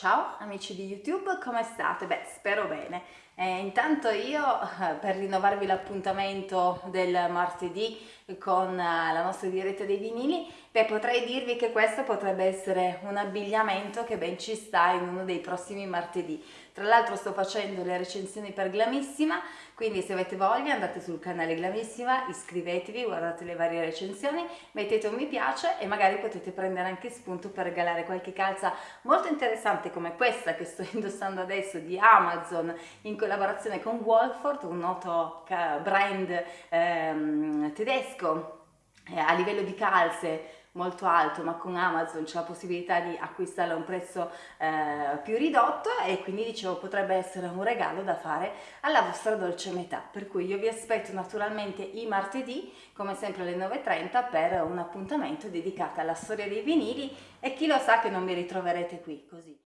Ciao amici di YouTube, come state? Beh, spero bene. Eh, intanto io, eh, per rinnovarvi l'appuntamento del martedì con eh, la nostra diretta dei vinili, beh, potrei dirvi che questo potrebbe essere un abbigliamento che ben ci sta in uno dei prossimi martedì. Tra l'altro sto facendo le recensioni per Glamissima, quindi se avete voglia andate sul canale Glamissima, iscrivetevi, guardate le varie recensioni, mettete un mi piace e magari potete prendere anche spunto per regalare qualche calza molto interessante come questa che sto indossando adesso di Amazon in collaborazione con Wolford, un noto brand ehm, tedesco eh, a livello di calze molto alto ma con Amazon c'è la possibilità di acquistarlo a un prezzo eh, più ridotto e quindi dicevo potrebbe essere un regalo da fare alla vostra dolce metà. Per cui io vi aspetto naturalmente i martedì come sempre alle 9.30 per un appuntamento dedicato alla storia dei vinili e chi lo sa che non mi ritroverete qui così